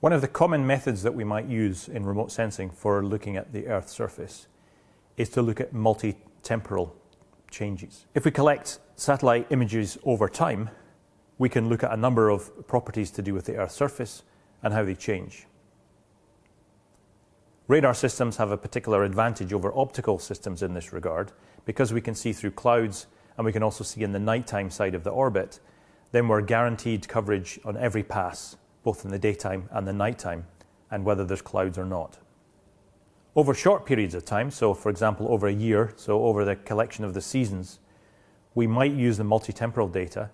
One of the common methods that we might use in remote sensing for looking at the Earth's surface is to look at multi-temporal changes. If we collect satellite images over time, we can look at a number of properties to do with the Earth's surface and how they change. Radar systems have a particular advantage over optical systems in this regard because we can see through clouds and we can also see in the nighttime side of the orbit, then we're guaranteed coverage on every pass, both in the daytime and the nighttime, and whether there's clouds or not. Over short periods of time, so for example over a year, so over the collection of the seasons, we might use the multi-temporal data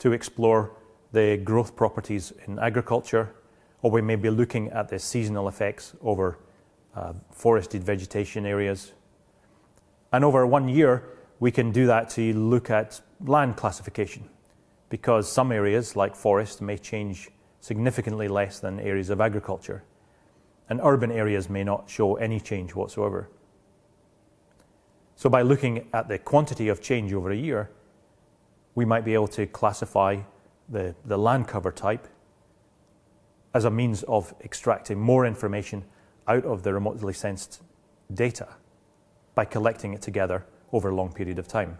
to explore the growth properties in agriculture, or we may be looking at the seasonal effects over uh, forested vegetation areas. And over one year, we can do that to look at land classification because some areas, like forest, may change significantly less than areas of agriculture. And urban areas may not show any change whatsoever. So by looking at the quantity of change over a year, we might be able to classify the, the land cover type as a means of extracting more information out of the remotely sensed data by collecting it together over a long period of time.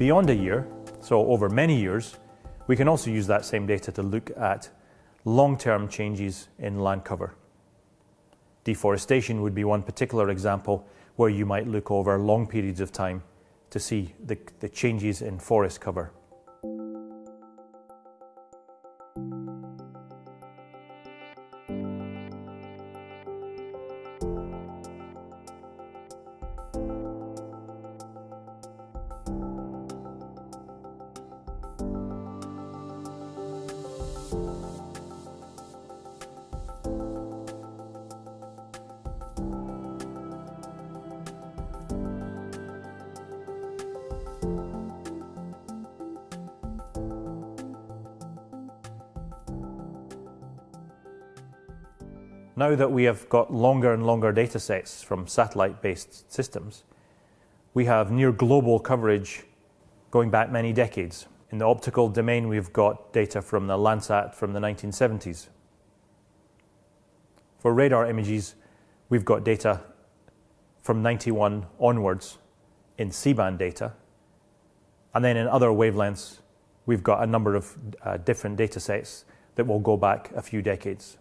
Beyond a year, so over many years, we can also use that same data to look at long-term changes in land cover. Deforestation would be one particular example where you might look over long periods of time to see the, the changes in forest cover. Now that we have got longer and longer data sets from satellite-based systems, we have near global coverage going back many decades. In the optical domain, we've got data from the Landsat from the 1970s. For radar images, we've got data from 91 onwards in C-band data. And then in other wavelengths, we've got a number of uh, different data sets that will go back a few decades.